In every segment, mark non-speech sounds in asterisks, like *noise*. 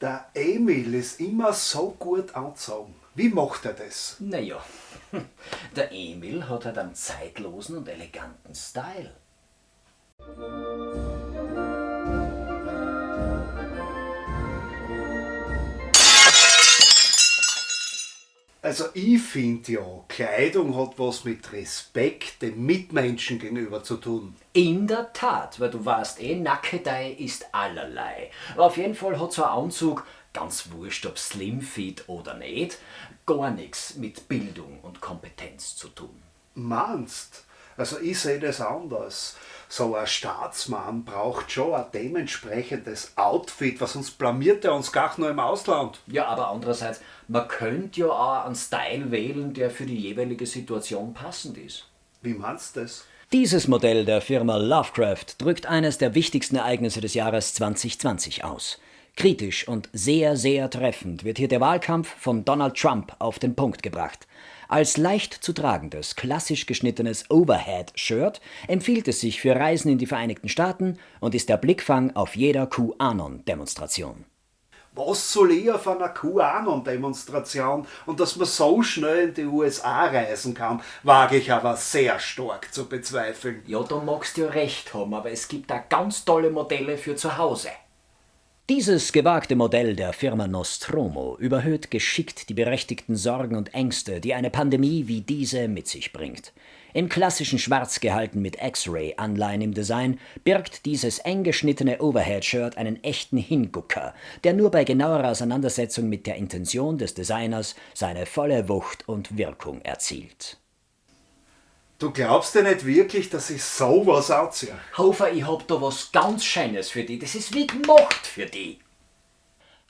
Der Emil ist immer so gut angezogen. Wie macht er das? Naja, *laughs* der Emil hat halt einen zeitlosen und eleganten Style. Also ich finde ja, Kleidung hat was mit Respekt dem Mitmenschen gegenüber zu tun. In der Tat, weil du weißt eh, Nackedei ist allerlei. Auf jeden Fall hat so ein Anzug, ganz wurscht ob Slimfit oder nicht, gar nichts mit Bildung und Kompetenz zu tun. Meinst? Also ich sehe das anders. So ein Staatsmann braucht schon ein dementsprechendes Outfit, was sonst blamiert er uns gar nur im Ausland. Ja, aber andererseits, man könnte ja auch einen Style wählen, der für die jeweilige Situation passend ist. Wie meinst du das? Dieses Modell der Firma Lovecraft drückt eines der wichtigsten Ereignisse des Jahres 2020 aus. Kritisch und sehr, sehr treffend wird hier der Wahlkampf von Donald Trump auf den Punkt gebracht. Als leicht zu tragendes, klassisch geschnittenes Overhead-Shirt empfiehlt es sich für Reisen in die Vereinigten Staaten und ist der Blickfang auf jeder QAnon-Demonstration. Was soll ich auf einer QAnon-Demonstration und dass man so schnell in die USA reisen kann, wage ich aber sehr stark zu bezweifeln. Ja, du magst ja recht haben, aber es gibt da ganz tolle Modelle für zu Hause. Dieses gewagte Modell der Firma Nostromo überhöht geschickt die berechtigten Sorgen und Ängste, die eine Pandemie wie diese mit sich bringt. In klassischen Schwarz gehalten mit X-Ray-Anleihen im Design birgt dieses eng geschnittene Overhead-Shirt einen echten Hingucker, der nur bei genauerer Auseinandersetzung mit der Intention des Designers seine volle Wucht und Wirkung erzielt. Du glaubst ja nicht wirklich, dass ich sowas anziehe? Hofer, ich hab da was ganz Schönes für dich. Das ist wie gemacht für dich.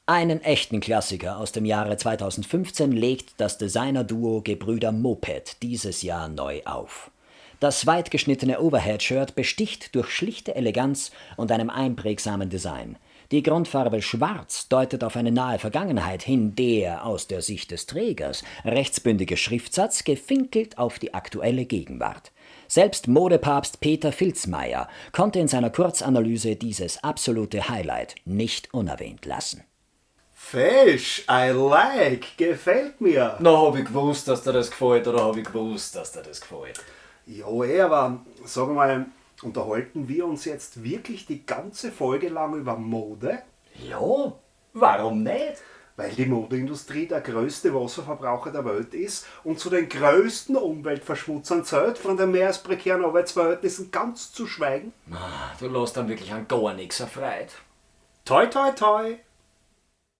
Einen echten Klassiker aus dem Jahre 2015 legt das Designer-Duo Gebrüder Moped dieses Jahr neu auf. Das weit geschnittene Overhead-Shirt besticht durch schlichte Eleganz und einem einprägsamen Design. Die Grundfarbe Schwarz deutet auf eine nahe Vergangenheit hin, der aus der Sicht des Trägers rechtsbündige Schriftsatz gefinkelt auf die aktuelle Gegenwart. Selbst Modepapst Peter Filzmeier konnte in seiner Kurzanalyse dieses absolute Highlight nicht unerwähnt lassen. Fesch, I like, gefällt mir. Na, hab ich gewusst, dass dir das gefällt, oder hab ich gewusst, dass dir das gefällt? Ja, eh, aber sag mal, unterhalten wir uns jetzt wirklich die ganze Folge lang über Mode? Ja, warum nicht? Weil die Modeindustrie der größte Wasserverbraucher der Welt ist und zu den größten Umweltverschmutzern zählt, von den mehr als prekären Arbeitsverhältnissen ganz zu schweigen. Du lässt dann wirklich an gar nichts erfreut. Toi, toi, toi!